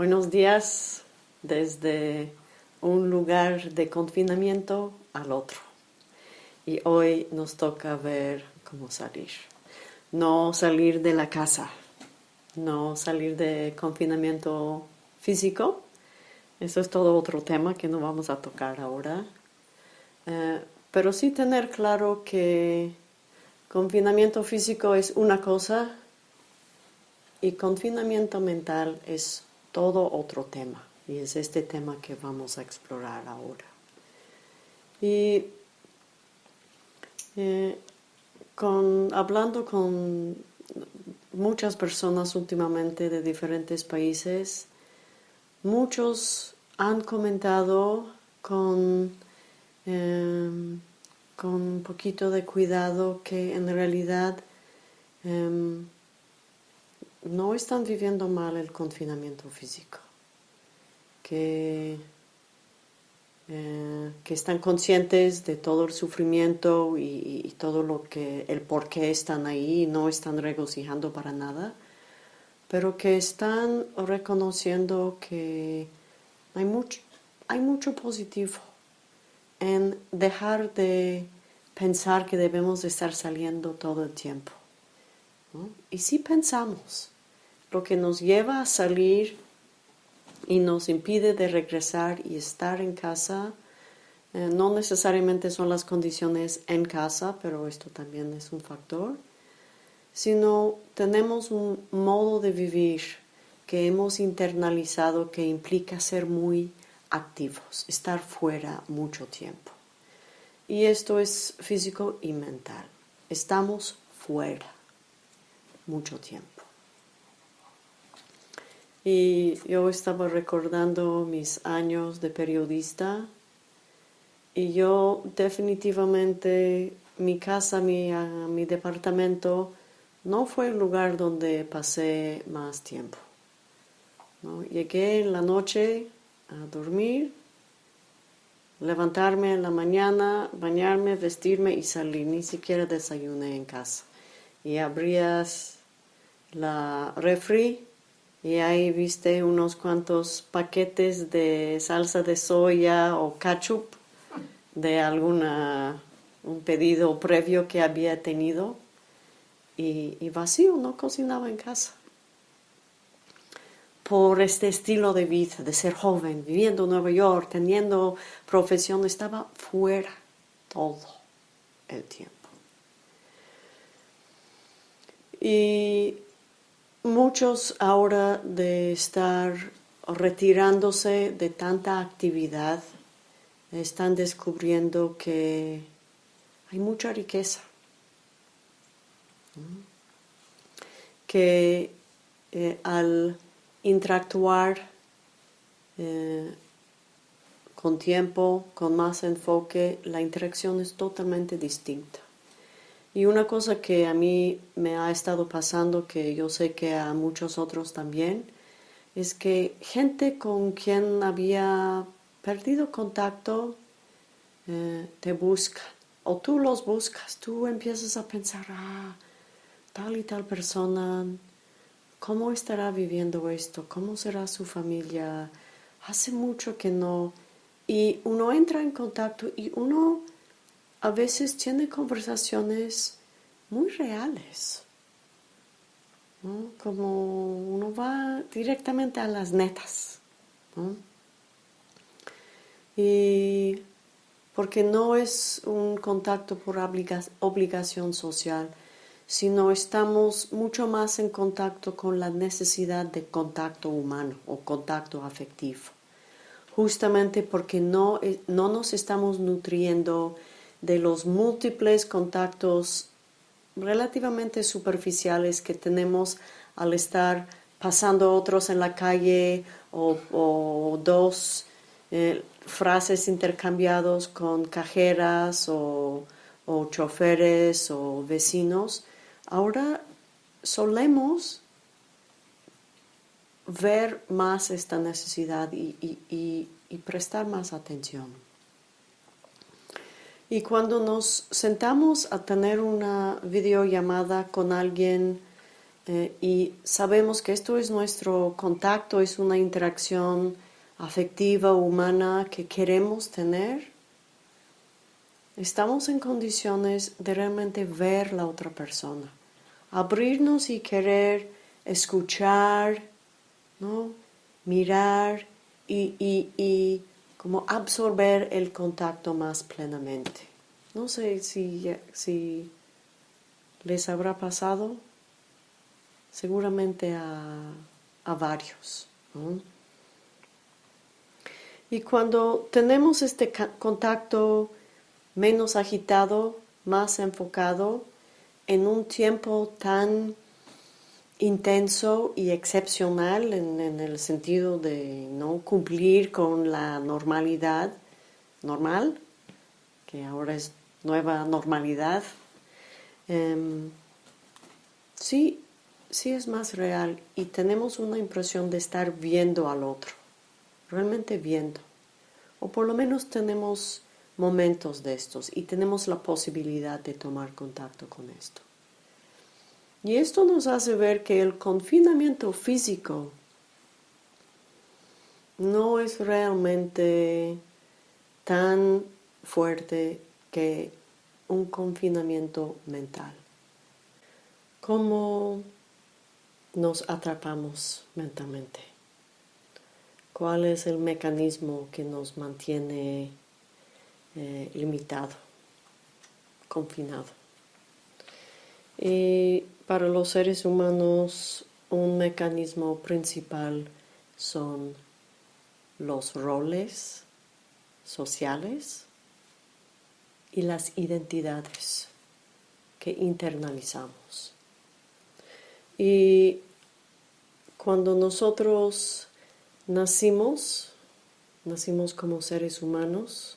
Buenos días desde un lugar de confinamiento al otro. Y hoy nos toca ver cómo salir. No salir de la casa, no salir de confinamiento físico. Eso es todo otro tema que no vamos a tocar ahora. Eh, pero sí tener claro que confinamiento físico es una cosa y confinamiento mental es todo otro tema, y es este tema que vamos a explorar ahora. Y eh, hablando con muchas personas últimamente de diferentes países, muchos han comentado con, em, con un poquito de cuidado que en realidad em, no están viviendo mal el confinamiento físico, que, eh, que están conscientes de todo el sufrimiento y, todo lo que, el por qué están ahí, no están regocijando para nada, pero que están reconociendo que hay mucho, hay mucho positivo en dejar de pensar que debemos de estar saliendo todo el tiempo. Y si pensamos, lo que nos lleva a salir y nos impide de regresar y estar en casa, eh, no necesariamente son las condiciones en casa, pero esto también es un factor, sino tenemos un modo de vivir que hemos internalizado que implica ser muy activos, estar fuera mucho tiempo. Y esto es físico y mental. Estamos fuera mucho tiempo. Y yo estaba recordando mis años de periodista y yo definitivamente mi casa, mi, ah, mi departamento no fue el lugar donde pasé más tiempo. Llegué en la noche a dormir, levantarme en la mañana, bañarme, vestirme y salir. Ni siquiera desayuné en casa. Y abrías la refri y ahí viste unos cuantos paquetes de salsa de soya o ketchup de alguna un pedido previo que había tenido y, vacío, no cocinaba en casa. Por este estilo de vida, de ser joven, viviendo en Nueva York, teniendo profesión, estaba fuera todo el tiempo. Y Muchos ahora de estar retirándose de tanta actividad están descubriendo que hay mucha riqueza, que eh, al interactuar eh, con tiempo, con más enfoque, la interacción es totalmente distinta. Y una cosa que a mí me ha estado pasando, que yo sé que a muchos otros también, es que gente con quien había perdido contacto eh, te busca, o tú los buscas, tú empiezas a pensar, ah, tal y tal persona, ¿cómo estará viviendo esto? ¿Cómo será su familia? Hace mucho que no. Y uno entra en contacto y uno a veces tiene conversaciones muy reales, como uno va directamente a las netas. Y porque no es un contacto por obligación social, sino estamos mucho más en contacto con la necesidad de contacto humano o contacto afectivo, justamente porque no, no nos estamos nutriendo de los múltiples contactos relativamente superficiales que tenemos al estar pasando otros en la calle o, dos eh, frases intercambiados con cajeras o, choferes o vecinos, ahora solemos ver más esta necesidad y prestar más atención. Y cuando nos sentamos a tener una videollamada con alguien eh, y sabemos que esto es nuestro contacto, es una interacción afectiva, humana que queremos tener, estamos en condiciones de realmente ver la otra persona, abrirnos y querer escuchar, ¿no? mirar y, y como absorber el contacto más plenamente. No sé si, les habrá pasado, seguramente a, varios. Y cuando tenemos este contacto menos agitado, más enfocado, en un tiempo tan intenso y excepcional en, el sentido de no cumplir con la normalidad normal, que ahora es nueva normalidad, em, sí, sí es más real y tenemos una impresión de estar viendo al otro, realmente viendo, o por lo menos tenemos momentos de estos y tenemos la posibilidad de tomar contacto con esto. Y esto nos hace ver que el confinamiento físico no es realmente tan fuerte que un confinamiento mental. ¿Cómo nos atrapamos mentalmente? ¿Cuál es el mecanismo que nos mantiene eh, limitado, confinado? Para los seres humanos un mecanismo principal son los roles sociales y las identidades que internalizamos. Y cuando nosotros nacimos, nacimos como seres humanos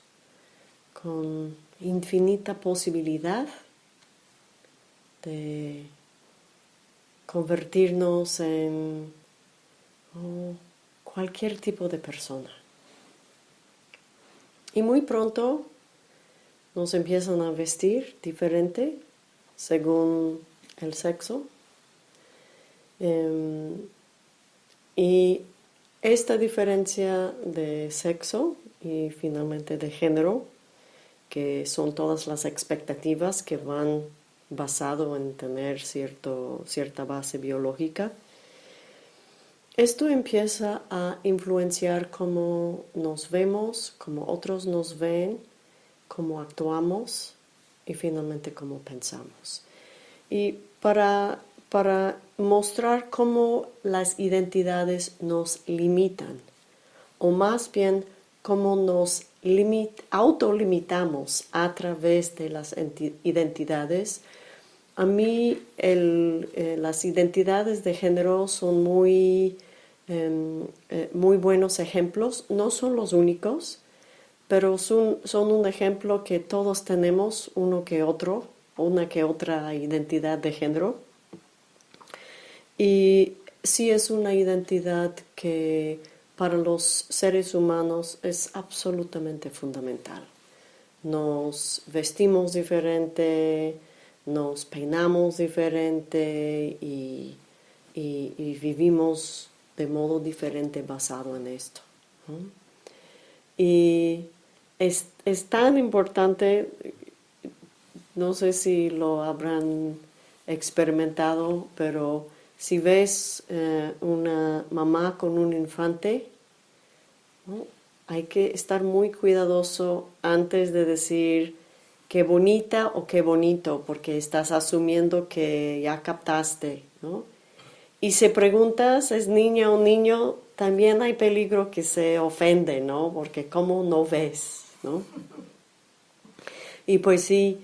con infinita posibilidad de convertirnos en oh, cualquier tipo de persona. Y muy pronto nos empiezan a vestir diferente según el sexo. Em, y esta diferencia de sexo y finalmente de género, que son todas las expectativas que van basado en tener cierto, cierta base biológica, esto empieza a influenciar cómo nos vemos, cómo otros nos ven, cómo actuamos y finalmente cómo pensamos. Y para, para mostrar cómo las identidades nos limitan, o más bien cómo nos limit, autolimitamos a través de las identidades, a mí eh, las identidades de género son muy, em, eh, muy buenos ejemplos, no son los únicos, pero son, son un ejemplo que todos tenemos, uno que otro, una que otra identidad de género. Y sí es una identidad que para los seres humanos es absolutamente fundamental. Nos vestimos diferente, nos peinamos diferente y, vivimos de modo diferente basado en esto. Y es, tan importante, no sé si lo habrán experimentado, pero si ves eh, una mamá con un infante, hay que estar muy cuidadoso antes de decir qué bonita o qué bonito, porque estás asumiendo que ya captaste, ¿no? Y si preguntas, ¿es niña o niño? También hay peligro que se ofende, ¿no? Porque ¿cómo no ves, no? Y pues sí,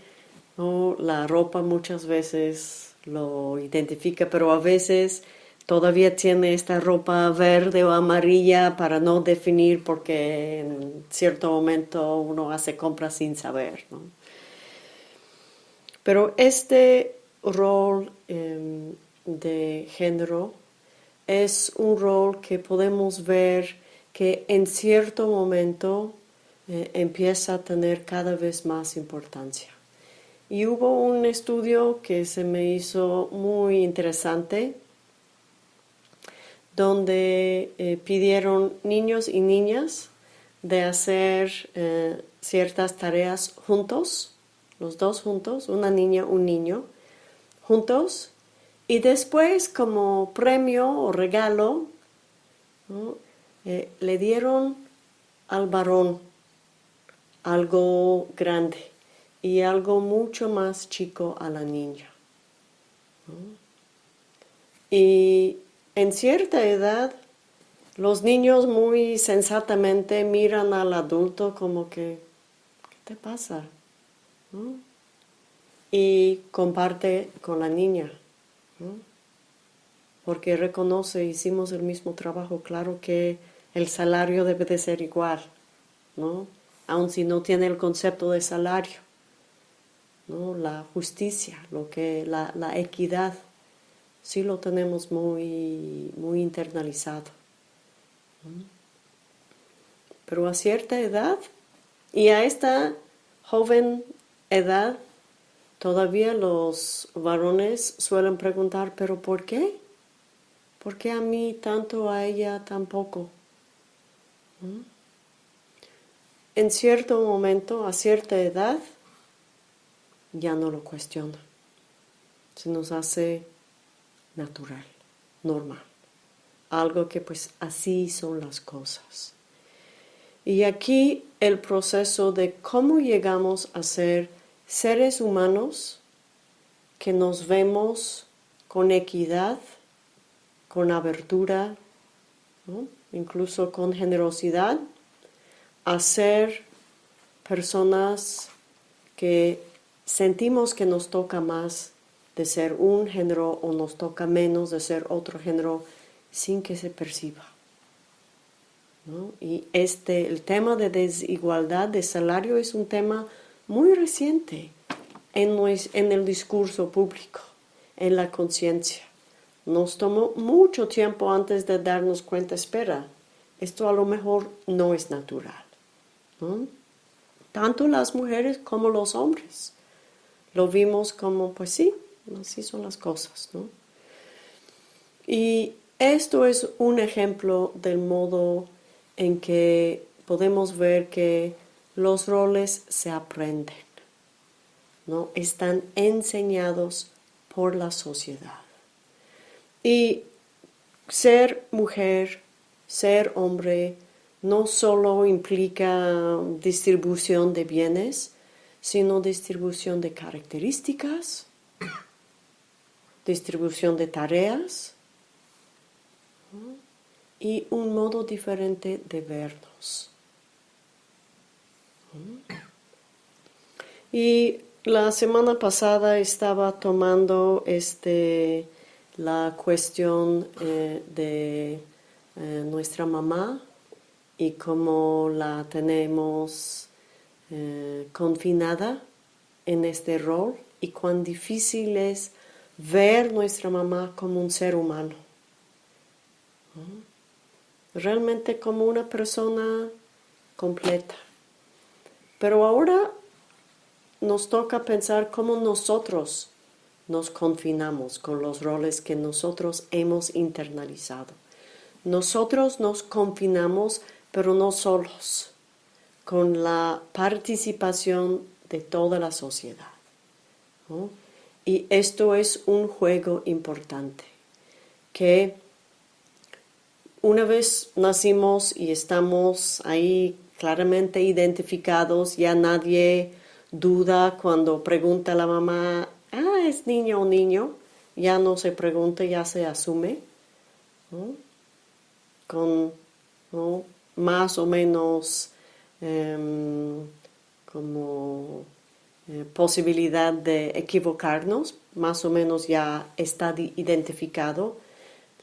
la ropa muchas veces lo identifica, pero a veces todavía tiene esta ropa verde o amarilla para no definir porque en cierto momento uno hace compras sin saber, ¿no? Pero este rol em, de género es un rol que podemos ver que en cierto momento eh, empieza a tener cada vez más importancia. Y hubo un estudio que se me hizo muy interesante, donde eh, pidieron niños y niñas de hacer eh, ciertas tareas juntos, los dos juntos, una niña, un niño, juntos, y después como premio o regalo eh, le dieron al varón algo grande y algo mucho más chico a la niña. Y en cierta edad, los niños muy sensatamente miran al adulto como que, ¿qué te pasa? Y comparte con la niña, porque reconoce, hicimos el mismo trabajo, claro que el salario debe de ser igual, ¿no? aun si no tiene el concepto de salario. ¿no? La justicia, lo que, la, equidad, sí lo tenemos muy, muy internalizado. Pero a cierta edad, y a esta joven edad, todavía los varones suelen preguntar, ¿pero por qué? ¿Por qué a mí tanto, a ella tampoco? En cierto momento, a cierta edad, ya no lo cuestiona. Se nos hace natural, normal. Algo que pues así son las cosas. Y aquí el proceso de cómo llegamos a ser seres humanos que nos vemos con equidad, con abertura, incluso con generosidad, a ser personas que sentimos que nos toca más de ser un género o nos toca menos de ser otro género sin que se perciba. Y este, el tema de desigualdad de salario es un tema muy reciente en, el discurso público, en la conciencia. Nos tomó mucho tiempo antes de darnos cuenta, espera, esto a lo mejor no es natural. Tanto las mujeres como los hombres lo vimos como, pues sí, así son las cosas. Y esto es un ejemplo del modo en que podemos ver que los roles se aprenden, ¿no? Están enseñados por la sociedad. Y ser mujer, ser hombre, no solo implica distribución de bienes, sino distribución de características, distribución de tareas y un modo diferente de vernos. Y la semana pasada estaba tomando este, la cuestión eh, de eh, nuestra mamá y cómo la tenemos eh, confinada en este rol y cuán difícil es ver nuestra mamá como un ser humano. Realmente como una persona completa. Pero ahora nos toca pensar cómo nosotros nos confinamos con los roles que nosotros hemos internalizado. Nosotros nos confinamos, pero no solos con la participación de toda la sociedad. Y esto es un juego importante, que una vez nacimos y estamos ahí claramente identificados, ya nadie duda cuando pregunta a la mamá, ah, es niño o niño, ya no se pregunta, ya se asume, con más o menos Em, como eh, posibilidad de equivocarnos, más o menos ya está identificado.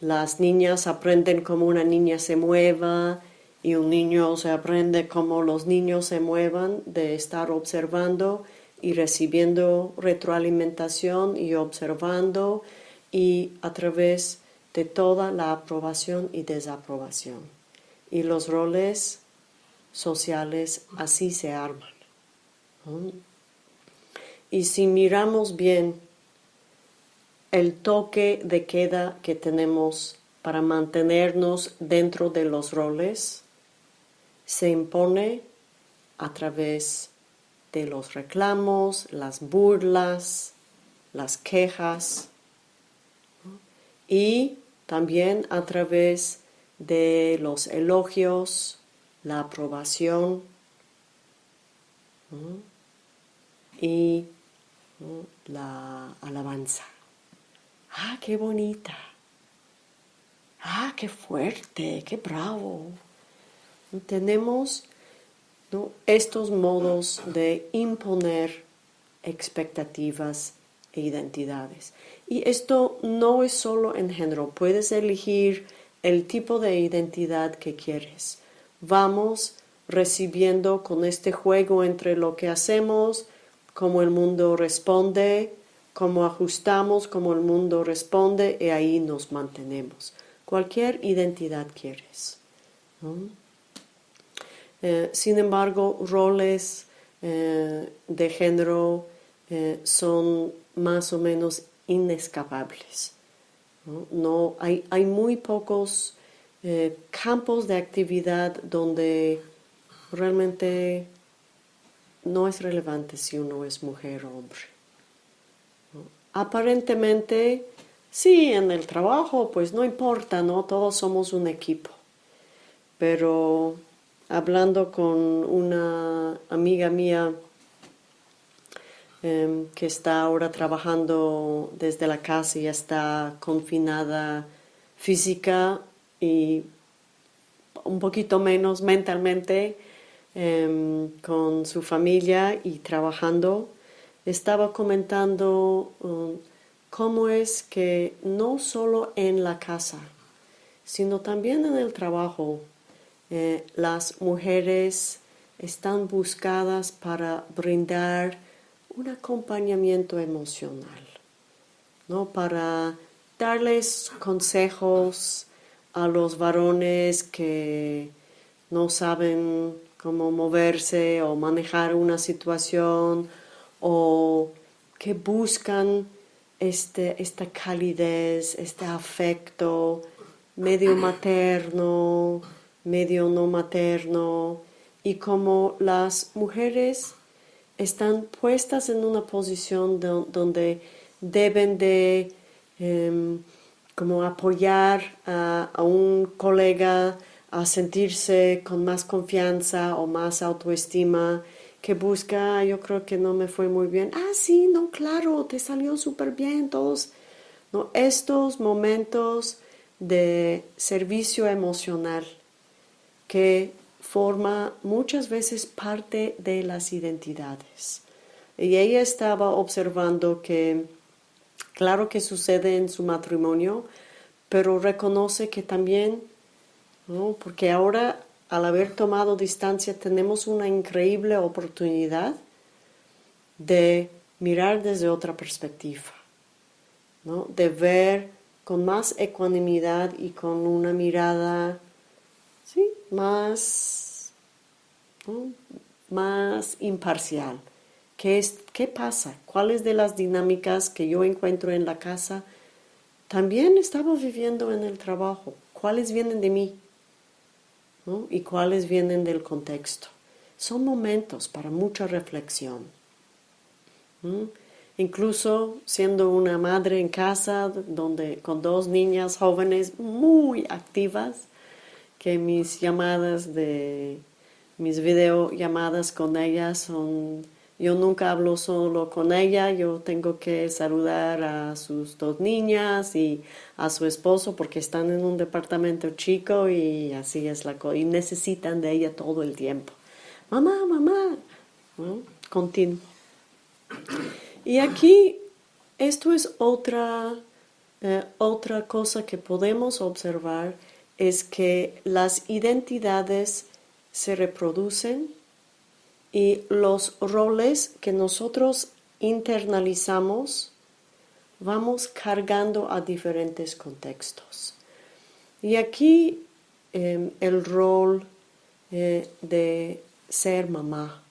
Las niñas aprenden cómo una niña se mueva y un niño se aprende cómo los niños se muevan de estar observando y recibiendo retroalimentación y observando y a través de toda la aprobación y desaprobación. Y los roles sociales así se arman. Y si miramos bien el toque de queda que tenemos para mantenernos dentro de los roles, se impone a través de los reclamos, las burlas, las quejas y también a través de los elogios, la aprobación y la alabanza. ¡Ah, qué bonita! ¡Ah, qué fuerte! ¡Qué bravo! Tenemos estos modos de imponer expectativas e identidades. Y esto no es solo en género, puedes elegir el tipo de identidad que quieres. Vamos recibiendo con este juego entre lo que hacemos, cómo el mundo responde, cómo ajustamos, cómo el mundo responde y ahí nos mantenemos. Cualquier identidad quieres. Eh, sin embargo, roles eh, de género eh, son más o menos inescapables. ¿no? hay, hay, muy pocos campos de actividad donde realmente no es relevante si uno es mujer o hombre. Aparentemente, sí, en el trabajo, pues no importa, ¿no? Todos somos un equipo. Pero hablando con una amiga mía em, que está ahora trabajando desde la casa y está confinada física y un poquito menos mentalmente em, con su familia y trabajando, estaba comentando um, cómo es que no solo en la casa, sino también en el trabajo, eh, las mujeres están buscadas para brindar un acompañamiento emocional, ¿no? para darles consejos a los varones que no saben cómo moverse o manejar una situación o que buscan este, esta calidez, este afecto medio materno, medio no materno y como las mujeres están puestas en una posición donde deben de em, como apoyar a, un colega a sentirse con más confianza o más autoestima que busca, yo creo que no me fue muy bien, ah, sí, no, claro, te salió súper bien, todos, ¿no? estos momentos de servicio emocional que forma muchas veces parte de las identidades. Y ella estaba observando que, claro que sucede en su matrimonio, pero reconoce que también, porque ahora al haber tomado distancia tenemos una increíble oportunidad de mirar desde otra perspectiva, de ver con más ecuanimidad y con una mirada más, más imparcial. ¿Qué, es, ¿Qué pasa? ¿Cuáles de las dinámicas que yo encuentro en la casa también estaba viviendo en el trabajo? ¿Cuáles vienen de mí? ¿Y cuáles vienen del contexto? Son momentos para mucha reflexión. Incluso siendo una madre en casa donde, con dos niñas jóvenes muy activas, que mis llamadas de mis videollamadas con ella son yo nunca hablo solo con ella, yo tengo que saludar a sus dos niñas y a su esposo porque están en un departamento chico y así es la cosa. Y necesitan de ella todo el tiempo. Mamá, mamá. Continuo. Y aquí, esto es otra, eh, otra cosa que podemos observar es que las identidades se reproducen y los roles que nosotros internalizamos vamos cargando a diferentes contextos. Y aquí em, el rol eh, de ser mamá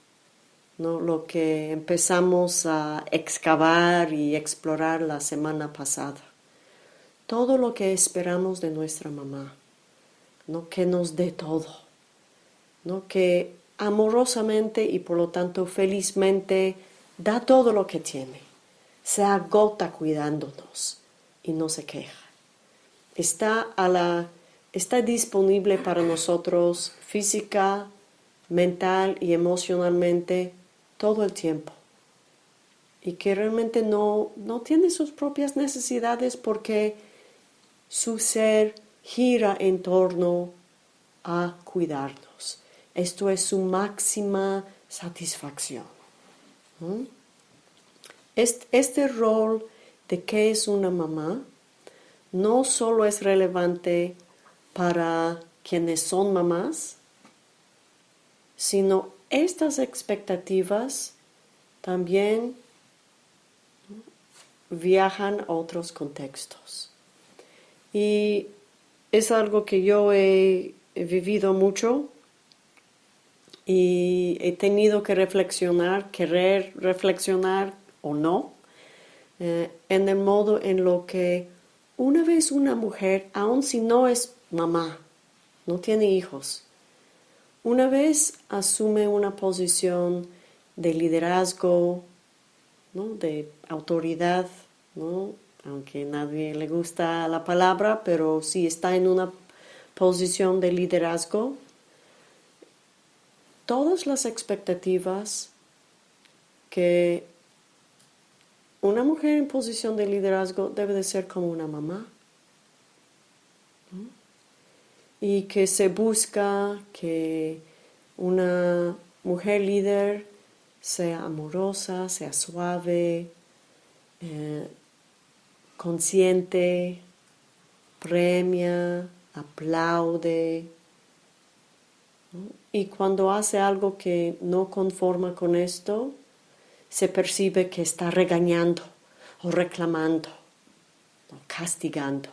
¿no? lo que empezamos a excavar y explorar la semana pasada. Todo lo que esperamos de nuestra mamá, ¿no? que nos dé todo, ¿no? que amorosamente y por lo tanto felizmente da todo lo que tiene, se agota cuidándonos y no se queja. Está, a la, está disponible para nosotros física, mental y emocionalmente todo el tiempo. Y que realmente no, no tiene sus propias necesidades porque su ser gira en torno a cuidarnos. Esto es su máxima satisfacción. Este, rol de qué es una mamá no solo es relevante para quienes son mamás, sino estas expectativas también viajan a otros contextos. Y es algo que yo he, vivido mucho y he tenido que reflexionar, querer reflexionar o no, eh, en el modo en lo que una vez una mujer, aun si no es mamá, no tiene hijos, una vez asume una posición de liderazgo, de autoridad, aunque nadie le gusta la palabra, pero si está en una posición de liderazgo, todas las expectativas que una mujer en posición de liderazgo debe de ser como una mamá y que se busca que una mujer líder sea amorosa, sea suave, eh, consciente, premia, aplaude. Y cuando hace algo que no conforma con esto, se percibe que está regañando o reclamando o castigando.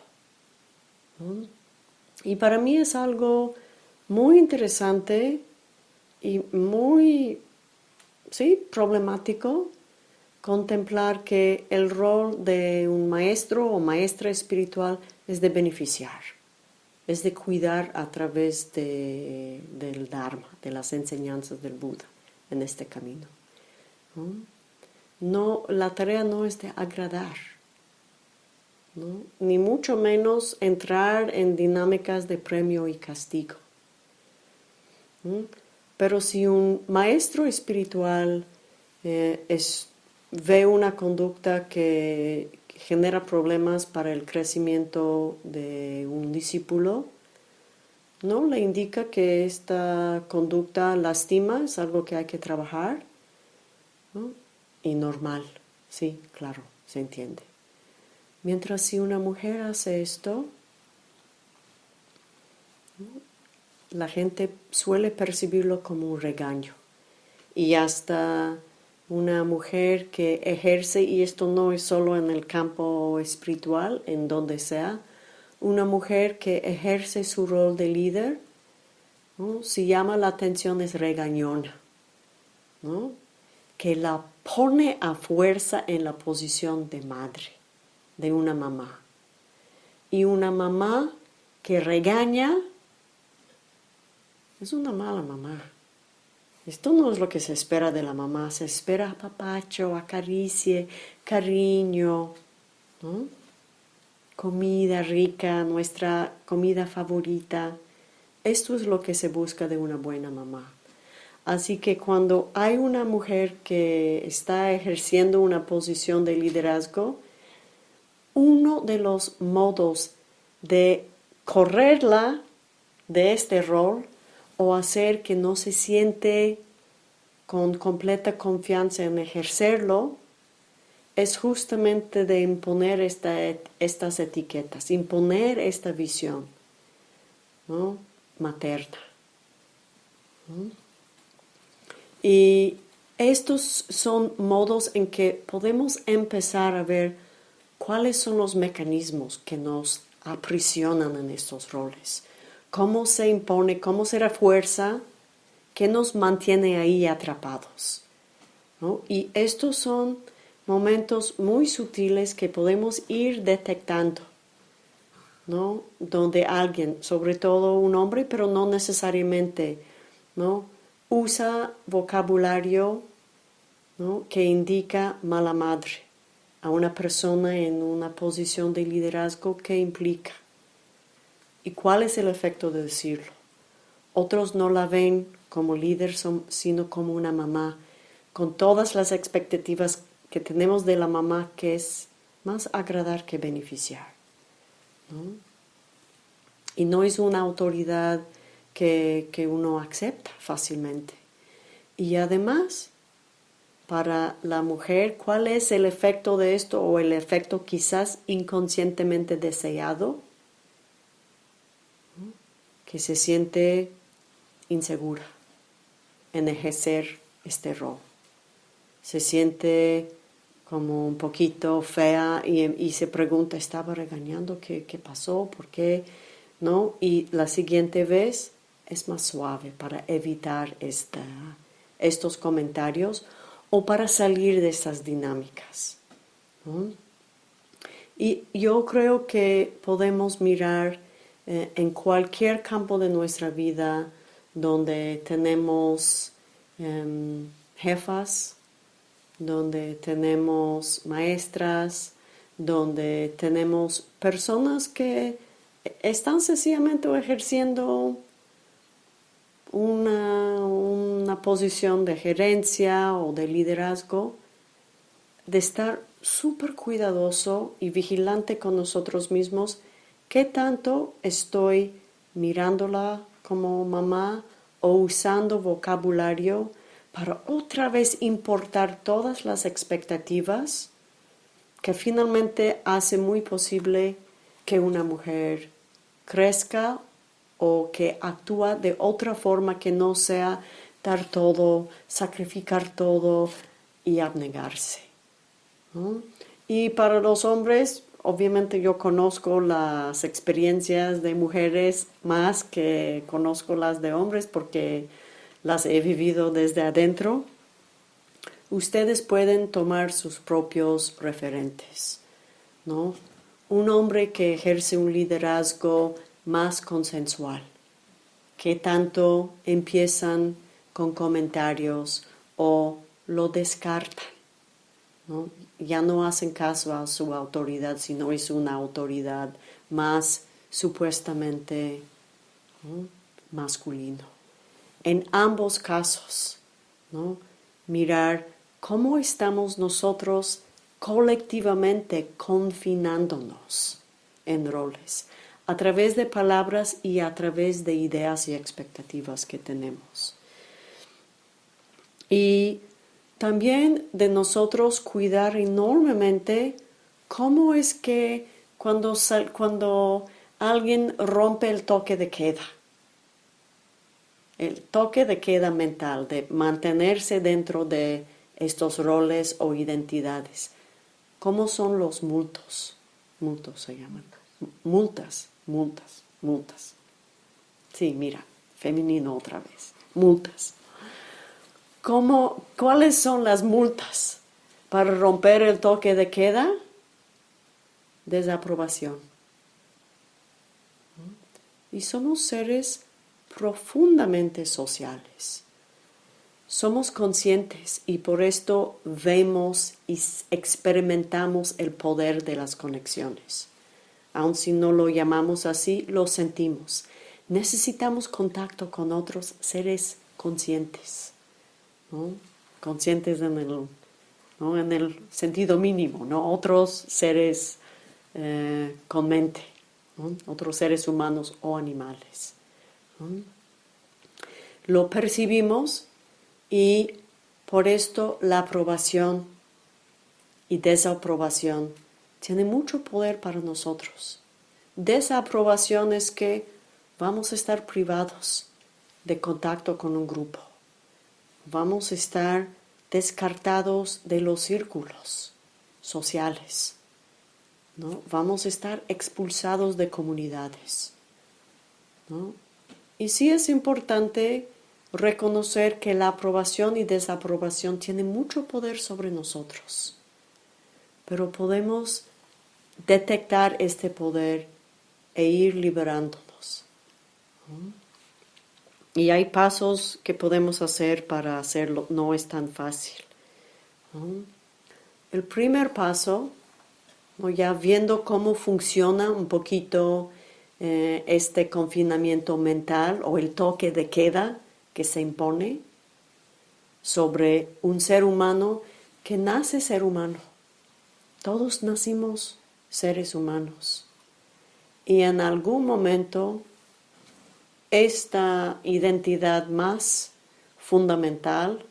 Y para mí es algo muy interesante y muy sí, problemático contemplar que el rol de un maestro o maestra espiritual es de beneficiar, es de cuidar a través del Dharma, de las enseñanzas del Buda en este camino. ¿no? la tarea no es de agradar, ni mucho menos entrar en dinámicas de premio y castigo. Pero si un maestro espiritual eh, ve una conducta que genera problemas para el crecimiento de un discípulo, ¿no? Le indica que esta conducta lastima, es algo que hay que trabajar, y normal, sí, claro, se entiende. Mientras si una mujer hace esto, la gente suele percibirlo como un regaño. Y hasta una mujer que ejerce, y esto no es solo en el campo espiritual, en donde sea, una mujer que ejerce su rol de líder, si llama la atención es regañona, que la pone a fuerza en la posición de madre, de una mamá. Y una mamá que regaña es una mala mamá. Esto no es lo que se espera de la mamá, se espera papacho, acaricie, cariño, comida rica, nuestra comida favorita. Esto es lo que se busca de una buena mamá. Así que cuando hay una mujer que está ejerciendo una posición de liderazgo, uno de los modos de correrla de este rol o hacer que no se siente con completa confianza en ejercerlo, es justamente de imponer estas etiquetas, imponer esta visión materna. Y estos son modos en que podemos empezar a ver cuáles son los mecanismos que nos aprisionan en estos roles cómo se impone, cómo se refuerza, qué nos mantiene ahí atrapados. Y estos son momentos muy sutiles que podemos ir detectando, ¿no? Donde alguien, sobre todo un hombre, pero no necesariamente, ¿no? Usa vocabulario que indica mala madre a una persona en una posición de liderazgo que implica. ¿Y cuál es el efecto de decirlo? Otros no la ven como líder, sino como una mamá, con todas las expectativas que tenemos de la mamá, que es más agradar que beneficiar. Y no es una autoridad que, que uno acepta fácilmente. Y además, para la mujer, ¿cuál es el efecto de esto o el efecto quizás inconscientemente deseado? Que se siente insegura en ejercer este rol. Se siente como un poquito fea y, se pregunta, ¿estaba regañando? ¿Qué, ¿Qué, pasó? ¿Por qué? ¿No? Y la siguiente vez es más suave para evitar esta, estos comentarios o para salir de esas dinámicas. Y yo creo que podemos mirar eh, en cualquier campo de nuestra vida donde tenemos em, jefas, donde tenemos maestras, donde tenemos personas que están sencillamente ejerciendo una, una posición de gerencia o de liderazgo, de estar súper cuidadoso y vigilante con nosotros mismos, qué tanto estoy mirándola como mamá o usando vocabulario para otra vez importar todas las expectativas que finalmente hace muy posible que una mujer crezca o que actúa de otra forma que no sea dar todo, sacrificar todo y abnegarse. Y para los hombres, obviamente yo conozco las experiencias de mujeres más que conozco las de hombres porque las he vivido desde adentro, ustedes pueden tomar sus propios referentes, ¿no? Un hombre que ejerce un liderazgo más consensual, que tanto empiezan con comentarios o lo descartan, ¿no? ya no hacen caso a su autoridad, sino es una autoridad más supuestamente masculino en ambos casos, ¿no? mirar cómo estamos nosotros colectivamente confinándonos en roles, a través de palabras y a través de ideas y expectativas que tenemos. Y también de nosotros cuidar enormemente cómo es que cuando, cuando alguien rompe el toque de queda, el toque de queda mental, de mantenerse dentro de estos roles o identidades. ¿Cómo son los multos? Multos se llaman. Multas, multas, multas. Sí, mira, femenino otra vez. Multas. ¿Cómo, ¿Cuáles son las multas para romper el toque de queda? Desaprobación. Y somos seres profundamente sociales. Somos conscientes y por esto vemos y experimentamos el poder de las conexiones. Aun si no lo llamamos así, lo sentimos. Necesitamos contacto con otros seres conscientes, conscientes en el, en el sentido mínimo, ¿no? otros seres eh, con mente, otros seres humanos o animales. Lo percibimos y por esto la aprobación y desaprobación tiene mucho poder para nosotros. Desaprobación es que vamos a estar privados de contacto con un grupo. Vamos a estar descartados de los círculos sociales. ¿no? Vamos a estar expulsados de comunidades. ¿no? Y sí es importante reconocer que la aprobación y desaprobación tienen mucho poder sobre nosotros, pero podemos detectar este poder e ir liberándonos. Y hay pasos que podemos hacer para hacerlo, no es tan fácil. El primer paso, ya viendo cómo funciona un poquito eh, este confinamiento mental o el toque de queda que se impone sobre un ser humano que nace ser humano. Todos nacimos seres humanos. Y en algún momento esta identidad más fundamental,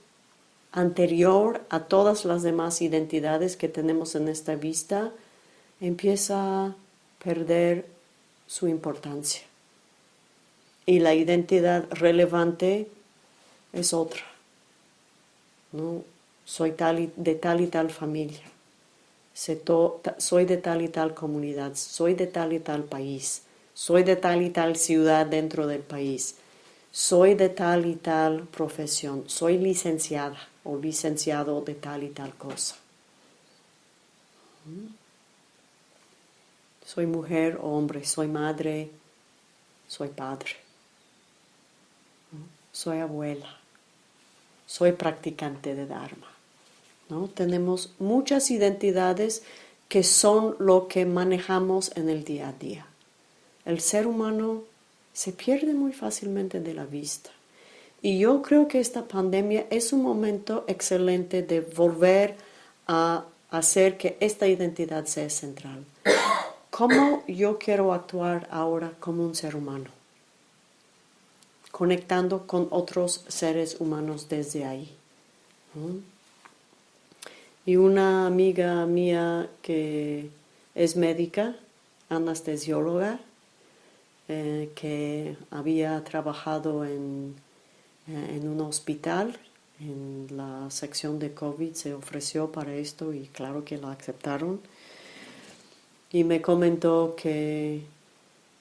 anterior a todas las demás identidades que tenemos en esta vista, empieza a perder su importancia. Y la identidad relevante es otra. ¿no? Soy tal de tal y tal familia. Soy de tal y tal comunidad. Soy de tal y tal país. Soy de tal y tal ciudad dentro del país. Soy de tal y tal profesión. Soy licenciada o licenciado de tal y tal cosa. Soy mujer o hombre, soy madre, soy padre, soy abuela, soy practicante de Dharma. ¿no? Tenemos muchas identidades que son lo que manejamos en el día a día. El ser humano se pierde muy fácilmente de la vista. Y yo creo que esta pandemia es un momento excelente de volver a hacer que esta identidad sea central. ¿Cómo yo quiero actuar ahora como un ser humano? Conectando con otros seres humanos desde ahí. Y una amiga mía que es médica, anestesióloga, eh, que había trabajado en, eh, en un hospital, en la sección de COVID, se ofreció para esto y claro que la aceptaron. Y me comentó que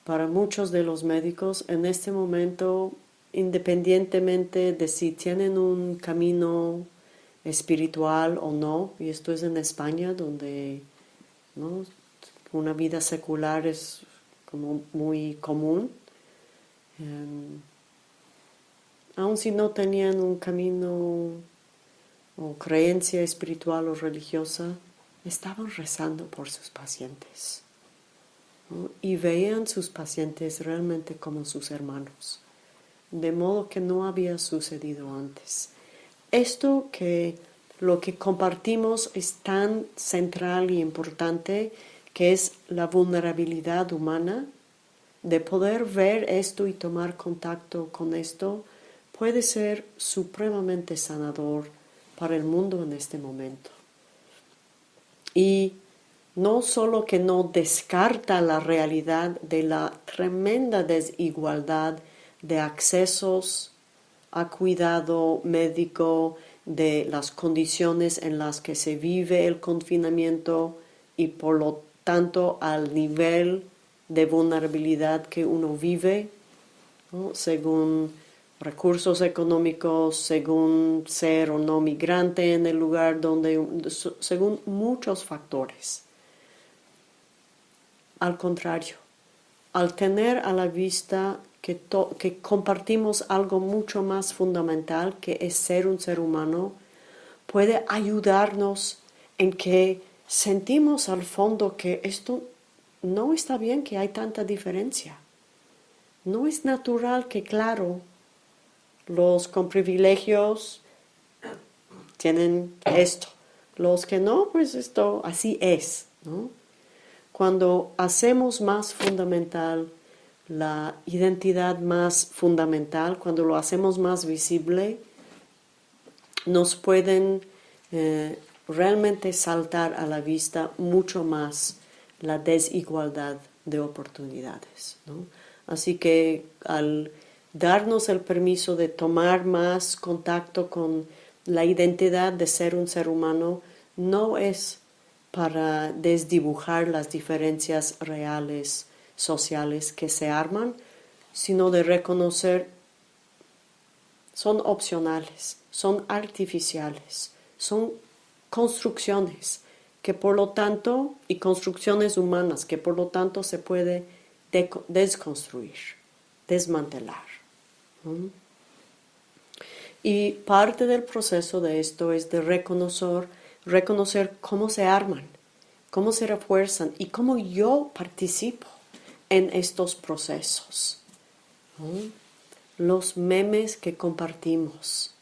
para muchos de los médicos en este momento, independientemente de si tienen un camino espiritual o no, y esto es en España donde una vida secular es como muy común, em, aun si no tenían un camino o creencia espiritual o religiosa, estaban rezando por sus pacientes y veían sus pacientes realmente como sus hermanos, de modo que no había sucedido antes. Esto que lo que compartimos es tan central y importante que es la vulnerabilidad humana, de poder ver esto y tomar contacto con esto, puede ser supremamente sanador para el mundo en este momento. Y no solo que no descarta la realidad de la tremenda desigualdad de accesos a cuidado médico, de las condiciones en las que se vive el confinamiento y por lo tanto al nivel de vulnerabilidad que uno vive, según recursos económicos según ser o no migrante en el lugar donde, según muchos factores. Al contrario, al tener a la vista que, que compartimos algo mucho más fundamental que es ser un ser humano, puede ayudarnos en que sentimos al fondo que esto no está bien que hay tanta diferencia. No es natural que, claro, los con privilegios tienen esto. Los que no, pues esto así es. Cuando hacemos más fundamental la identidad más fundamental, cuando lo hacemos más visible, nos pueden eh, realmente saltar a la vista mucho más la desigualdad de oportunidades. Así que al darnos el permiso de tomar más contacto con la identidad de ser un ser humano no es para desdibujar las diferencias reales sociales que se arman, sino de reconocer son opcionales, son artificiales, son construcciones que por lo tanto, y construcciones humanas que por lo tanto se puede desconstruir, desmantelar. Y parte del proceso de esto es de reconocer, reconocer cómo se arman, cómo se refuerzan y cómo yo participo en estos procesos. Los memes que compartimos,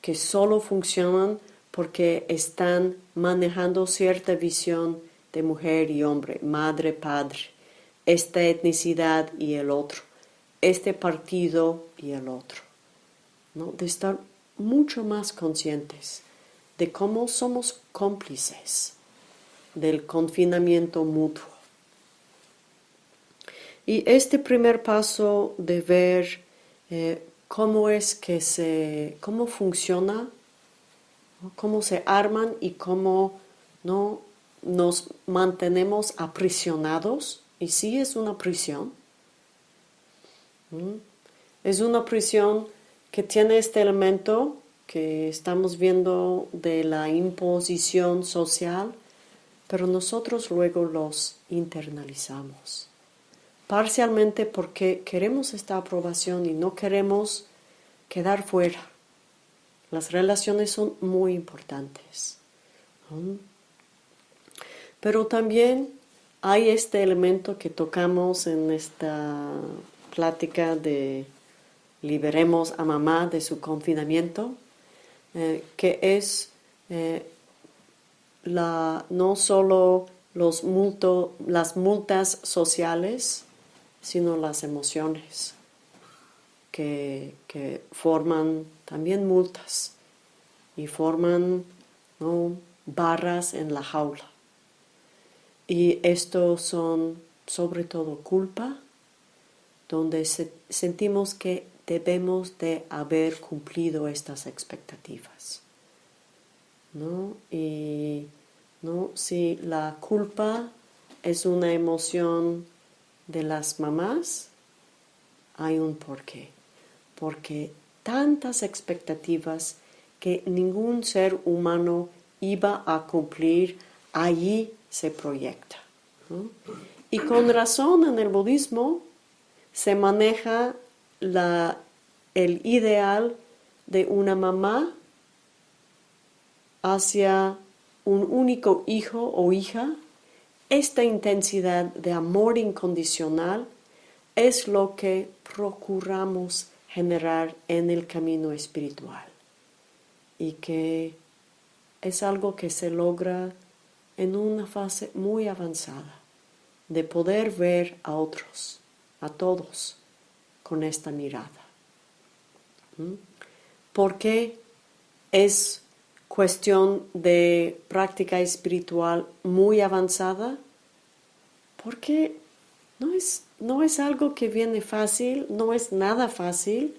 que solo funcionan porque están manejando cierta visión de mujer y hombre, madre, padre, esta etnicidad y el otro, este partido y el otro. ¿no? De estar mucho más conscientes de cómo somos cómplices del confinamiento mutuo. Y este primer paso de ver eh, cómo es que se, cómo funciona, cómo se arman y cómo no nos mantenemos aprisionados, y sí es una prisión, es una prisión que tiene este elemento que estamos viendo de la imposición social, pero nosotros luego los internalizamos. Parcialmente porque queremos esta aprobación y no queremos quedar fuera. Las relaciones son muy importantes. Pero también hay este elemento que tocamos en esta plática de liberemos a mamá de su confinamiento, eh, que es eh, la, no solo los las multas sociales, sino las emociones que, forman también multas y forman barras en la jaula. Y esto son sobre todo culpa, donde sentimos que debemos de haber cumplido estas expectativas. ¿no? Y ¿no? si la culpa es una emoción de las mamás, hay un porqué. Porque tantas expectativas que ningún ser humano iba a cumplir, allí se proyecta. Y con razón en el budismo se maneja el ideal de una mamá hacia un único hijo o hija, esta intensidad de amor incondicional es lo que procuramos generar en el camino espiritual y que es algo que se logra en una fase muy avanzada de poder ver a otros, a todos, con esta mirada. ¿Mm? ¿Por qué es cuestión de práctica espiritual muy avanzada? Porque no es, no es algo que viene fácil, no es nada fácil,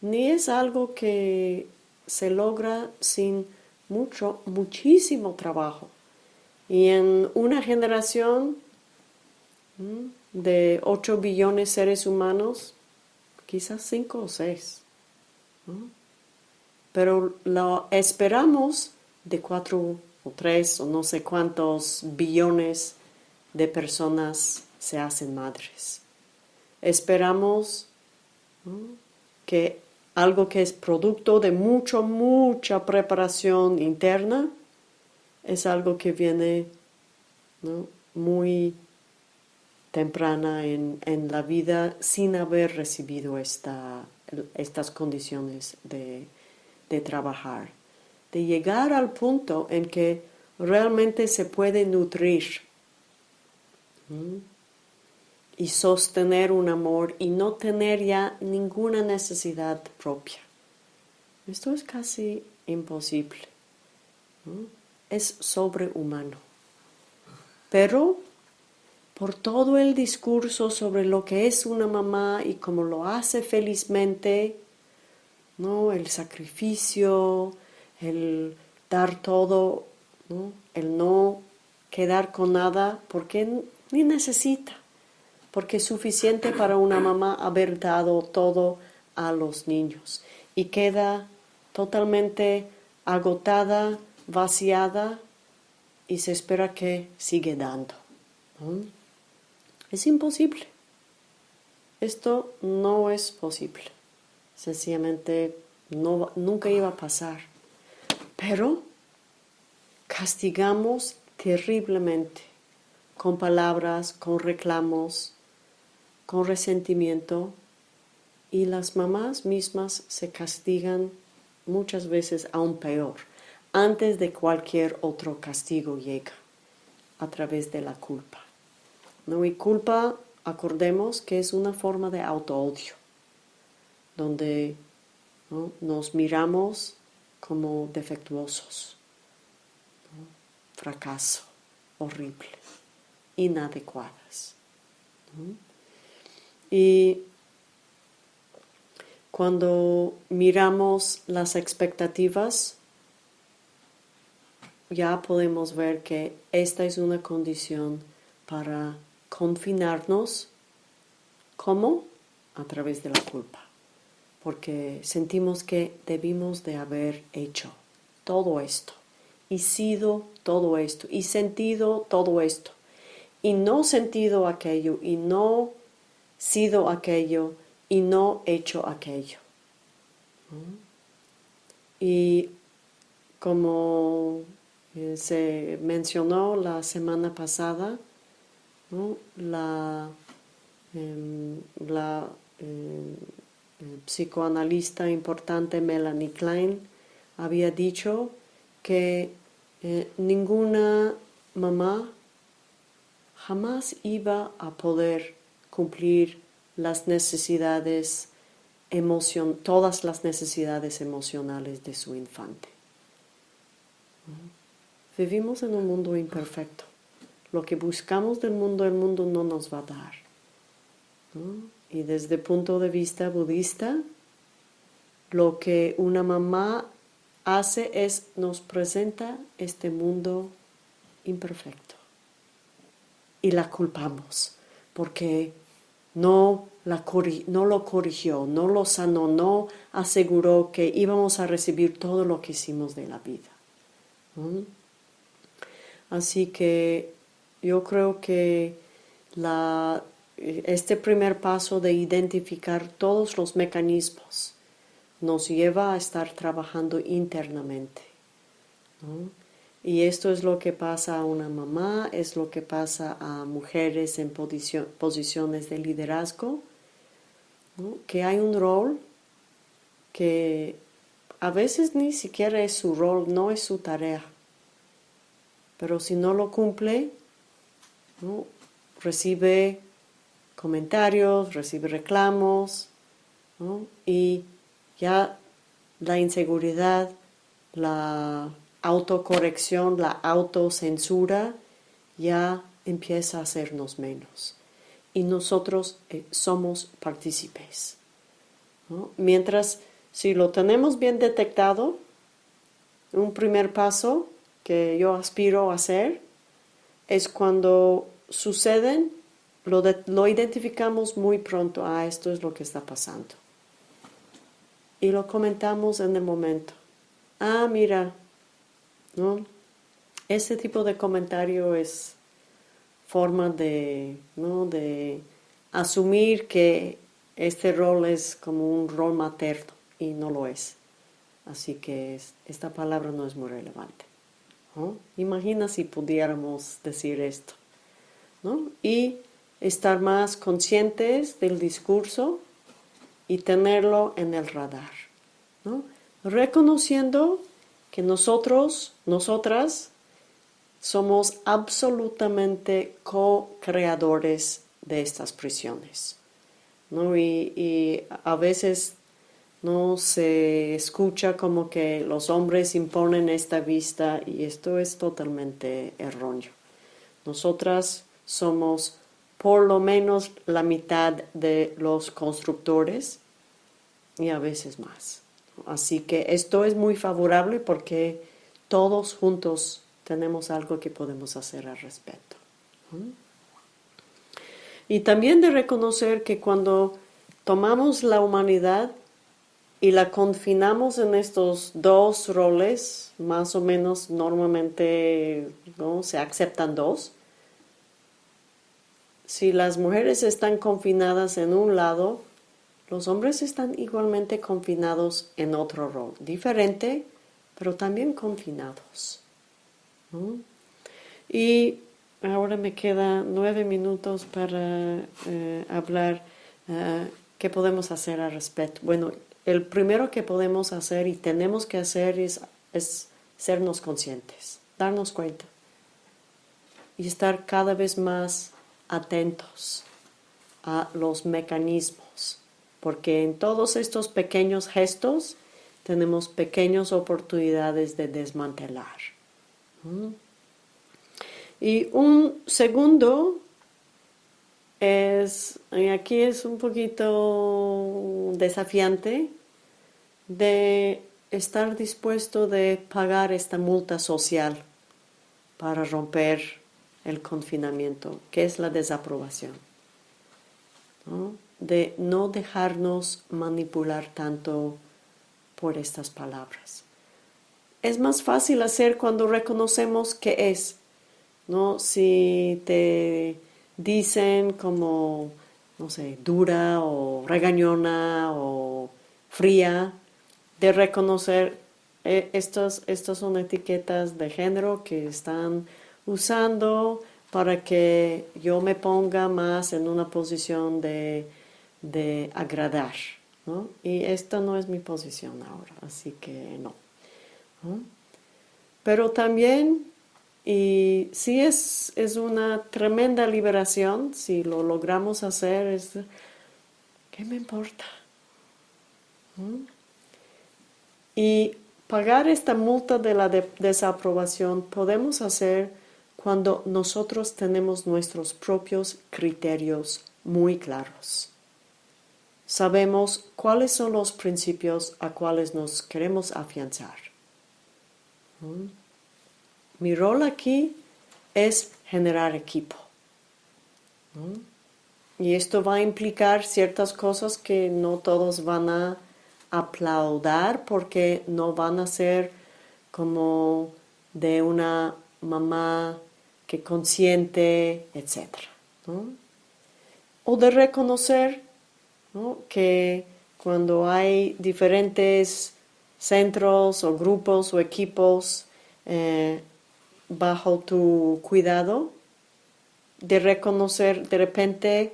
ni es algo que se logra sin mucho, muchísimo trabajo. Y en una generación de 8 billones de seres humanos, quizás cinco o seis. Pero lo esperamos de cuatro o tres o no sé cuántos billones de personas se hacen madres. Esperamos que algo que es producto de mucha, mucha preparación interna es algo que viene muy temprana en, la vida sin haber recibido esta, estas condiciones de, trabajar, de llegar al punto en que realmente se puede nutrir y sostener un amor y no tener ya ninguna necesidad propia. Esto es casi imposible. Es sobrehumano. Pero por todo el discurso sobre lo que es una mamá y cómo lo hace felizmente, ¿no? el sacrificio, el dar todo, el no quedar con nada, porque ni necesita, porque es suficiente para una mamá haber dado todo a los niños y queda totalmente agotada, vaciada y se espera que siga dando. Es imposible. Esto no es posible. Sencillamente no, nunca iba a pasar. Pero castigamos terriblemente con palabras, con reclamos, con resentimiento y las mamás mismas se castigan muchas veces aún peor antes de cualquier otro castigo llega a través de la culpa. ¿No? Y culpa, acordemos que es una forma de auto-odio, donde nos miramos como defectuosos, fracaso, horrible, inadecuadas. Y cuando miramos las expectativas, ya podemos ver que esta es una condición para confinarnos. ¿Cómo? A través de la culpa. Porque sentimos que debimos de haber hecho todo esto y sido todo esto y sentido todo esto y no sentido aquello y no sido aquello y no hecho aquello. Y como eh, se mencionó la semana pasada, la, em, la em, psicoanalista importante Melanie Klein había dicho que eh, ninguna mamá jamás iba a poder cumplir las necesidades emoción, todas las necesidades emocionales de su infante. Vivimos en un mundo imperfecto. Lo que buscamos del mundo, el mundo no nos va a dar. Y desde el punto de vista budista, lo que una mamá hace es nos presenta este mundo imperfecto. Y la culpamos porque no, la no lo corrigió, no lo sanó, no aseguró que íbamos a recibir todo lo que hicimos de la vida. Así que yo creo que este primer paso de identificar todos los mecanismos nos lleva a estar trabajando internamente. Y esto es lo que pasa a una mamá, es lo que pasa a mujeres en posiciones de liderazgo, que hay un rol que a veces ni siquiera es su rol, no es su tarea pero si no lo cumple, recibe comentarios, recibe reclamos, y ya la inseguridad, la autocorrección, la autocensura, ya empieza a hacernos menos. Y nosotros eh, somos partícipes. Mientras, si lo tenemos bien detectado, un primer paso que yo aspiro a hacer es cuando suceden, lo, lo identificamos muy pronto, ah, esto es lo que está pasando. Y lo comentamos en el momento. Ah, mira, ¿no? Ese tipo de comentario es forma de, ¿no? de asumir que este rol es como un rol materno y no lo es. Así que esta palabra no es muy relevante. Imagina si pudiéramos decir esto. Y estar más conscientes del discurso y tenerlo en el radar. Reconociendo que nosotros, nosotras, somos absolutamente co-creadores de estas prisiones. Y, y, a veces no se escucha como que los hombres imponen esta vista y esto es totalmente erróneo. Nosotras somos por lo menos la mitad de los constructores y a veces más. Así que esto es muy favorable porque todos juntos tenemos algo que podemos hacer al respecto. Y también de reconocer que cuando tomamos la humanidad y la confinamos en estos dos roles, más o menos normalmente ¿no? se aceptan dos. Si las mujeres están confinadas en un lado, los hombres están igualmente confinados en otro rol, diferente, pero también confinados. Y ahora me quedan nueve minutos para eh, hablar eh, qué podemos hacer al respecto. Bueno, el primero que podemos hacer y tenemos que hacer es, es sernos conscientes, darnos cuenta y estar cada vez más atentos a los mecanismos, porque en todos estos pequeños gestos tenemos pequeñas oportunidades de desmantelar. Y un segundo es, aquí es un poquito desafiante, de estar dispuesto de pagar esta multa social para romper el confinamiento, que es la desaprobación. De no dejarnos manipular tanto por estas palabras. Es más fácil hacer cuando reconocemos qué es, ¿no? Si te dicen como, no sé, dura o regañona o fría, de reconocer eh, estas son etiquetas de género que están usando para que yo me ponga más en una posición de, agradar. Y esta no es mi posición ahora, así que no. Pero también, y sí es, es una tremenda liberación, si lo logramos hacer, es, ¿qué me importa? Y pagar esta multa de la desaprobación podemos hacer cuando nosotros tenemos nuestros propios criterios muy claros. Sabemos cuáles son los principios a cuales nos queremos afianzar. ¿Mm? Mi rol aquí es generar equipo. ¿Mm? Y esto va a implicar ciertas cosas que no todos van a aplaudar porque no van a ser como de una mamá que consiente, etc. O de reconocer que cuando hay diferentes centros o grupos o equipos eh, bajo tu cuidado, de reconocer de repente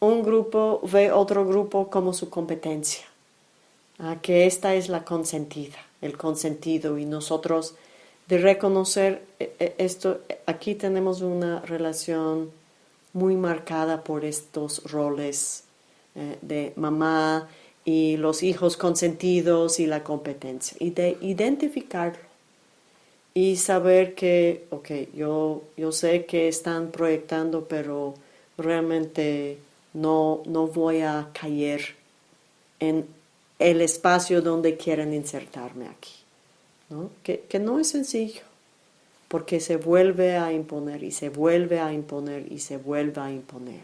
un grupo ve otro grupo como su competencia que esta es la consentida, el consentido y nosotros de reconocer eh, eh, esto, aquí tenemos una relación muy marcada por estos roles eh, de mamá y los hijos consentidos y la competencia y de identificarlo y saber que, ok, yo, yo sé que están proyectando, pero realmente no, no voy a caer en el espacio donde quieren insertarme aquí. ¿no? Que, no es sencillo, porque se vuelve a imponer y se vuelve a imponer y se vuelve a imponer.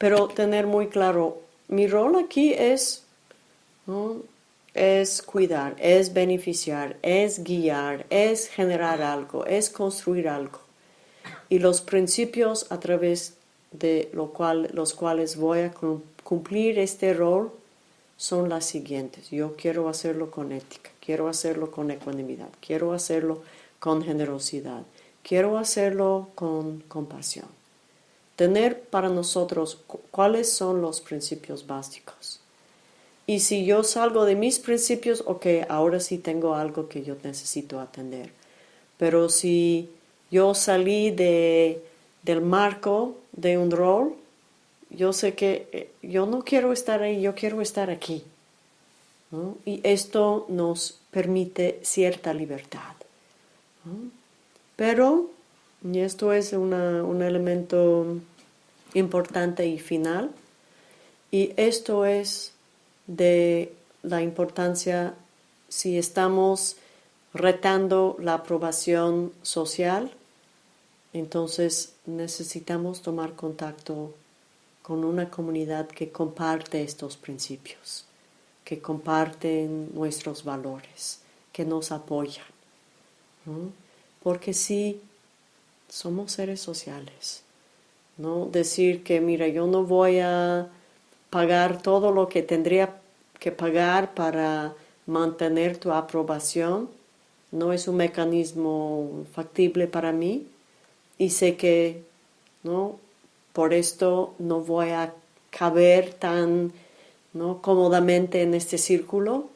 Pero tener muy claro, mi rol aquí es, es cuidar, es beneficiar, es guiar, es generar algo, es construir algo. Y los principios a través de lo cual, los cuales voy a cumplir este rol son las siguientes. Yo quiero hacerlo con ética, quiero hacerlo con ecuanimidad, quiero hacerlo con generosidad, quiero hacerlo con compasión. Tener para nosotros cuáles son los principios básicos. Y si yo salgo de mis principios, ok, ahora sí tengo algo que yo necesito atender. Pero si yo salí de, del marco de un rol, yo sé que eh, yo no quiero estar ahí, yo quiero estar aquí. Y esto nos permite cierta libertad. Pero, y esto es un elemento importante y final, y esto es de la importancia si estamos retando la aprobación social, entonces necesitamos tomar contacto con una comunidad que comparte estos principios, que comparten nuestros valores, que nos apoyan. Porque sí, somos seres sociales. ¿No? Decir que, mira, yo no voy a pagar todo lo que tendría que pagar para mantener tu aprobación, no es un mecanismo factible para mí y sé que ¿no? por esto no voy a caber tan ¿no? cómodamente en este círculo.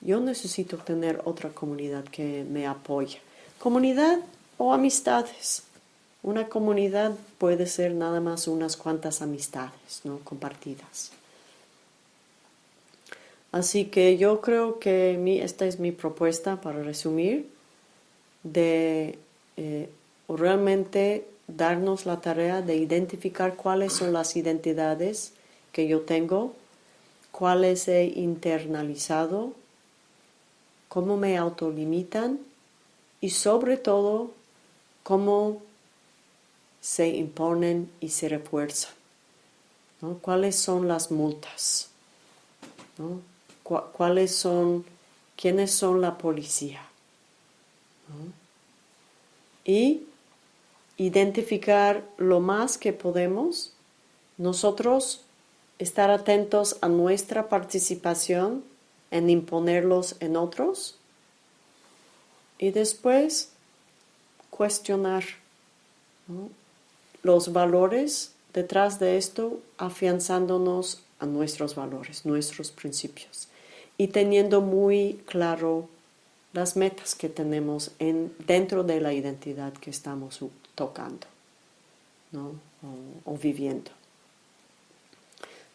Yo necesito tener otra comunidad que me apoye. Comunidad o amistades. Una comunidad puede ser nada más unas cuantas amistades ¿no? compartidas. Así que yo creo que mi, esta es mi propuesta para resumir, de eh, realmente darnos la tarea de identificar cuáles son las identidades que yo tengo, cuáles he internalizado, cómo me autolimitan y sobre todo cómo se imponen y se refuerzan. ¿Cuáles son las multas? ¿Cuáles son, quiénes son la policía? Y identificar lo más que podemos, nosotros estar atentos a nuestra participación en imponerlos en otros y después cuestionar los valores detrás de esto, afianzándonos a nuestros valores, nuestros principios y teniendo muy claro las metas que tenemos en, dentro de la identidad que estamos tocando o, viviendo.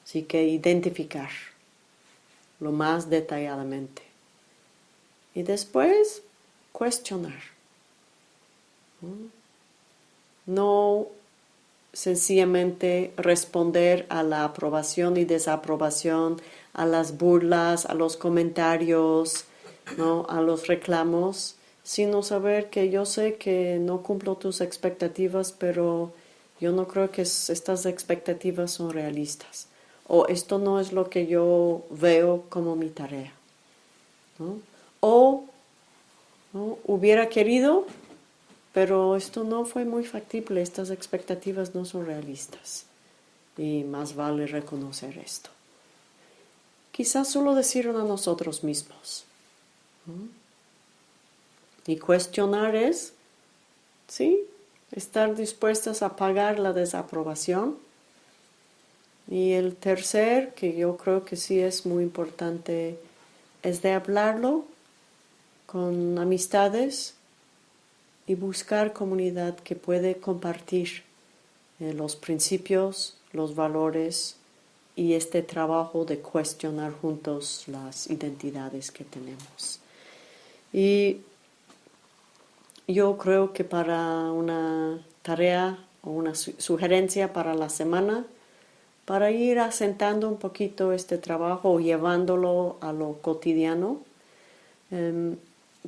Así que identificar lo más detalladamente y después cuestionar. no sencillamente responder a la aprobación y desaprobación, a las burlas, a los comentarios, ¿no? a los reclamos, sino saber que yo sé que no cumplo tus expectativas, pero yo no creo que estas expectativas son realistas. O esto no es lo que yo veo como mi tarea. O hubiera querido pero esto no fue muy factible, estas expectativas no son realistas y más vale reconocer esto. Quizás solo decirlo a nosotros mismos. Y cuestionar es, ¿sí? Estar dispuestas a pagar la desaprobación. Y el tercer, que yo creo que sí es muy importante, es de hablarlo con amistades y buscar comunidad que puede compartir eh, los principios, los valores y este trabajo de cuestionar juntos las identidades que tenemos. Y yo creo que para una tarea o una sugerencia para la semana, para ir asentando un poquito este trabajo o llevándolo a lo cotidiano, em,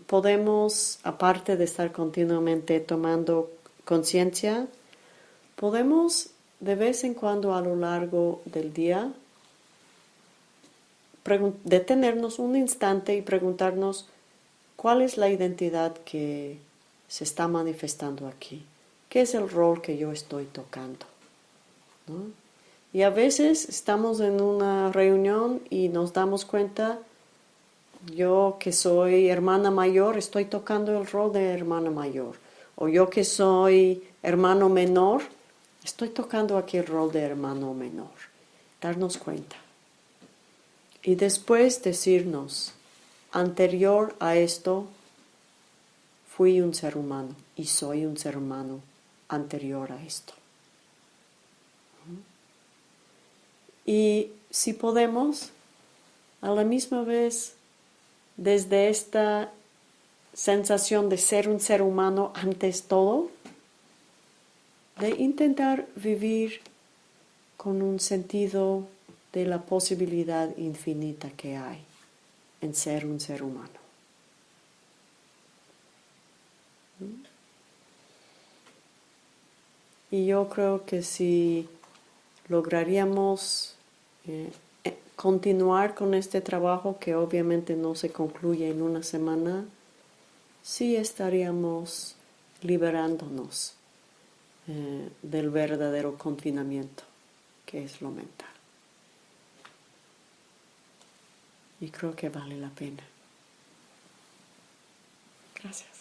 podemos, aparte de estar continuamente tomando conciencia, podemos de vez en cuando a lo largo del día detenernos un instante y preguntarnos cuál es la identidad que se está manifestando aquí, qué es el rol que yo estoy tocando. Y a veces estamos en una reunión y nos damos cuenta yo que soy hermana mayor estoy tocando el rol de hermana mayor. O yo que soy hermano menor estoy tocando aquí el rol de hermano menor. Darnos cuenta. Y después decirnos, anterior a esto, fui un ser humano y soy un ser humano anterior a esto. Y si podemos, a la misma vez desde esta sensación de ser un ser humano antes todo, de intentar vivir con un sentido de la posibilidad infinita que hay en ser un ser humano. Y yo creo que si lograríamos eh, continuar con este trabajo que obviamente no se concluye en una semana, sí estaríamos liberándonos eh, del verdadero confinamiento, que es lo mental. Y creo que vale la pena. Gracias.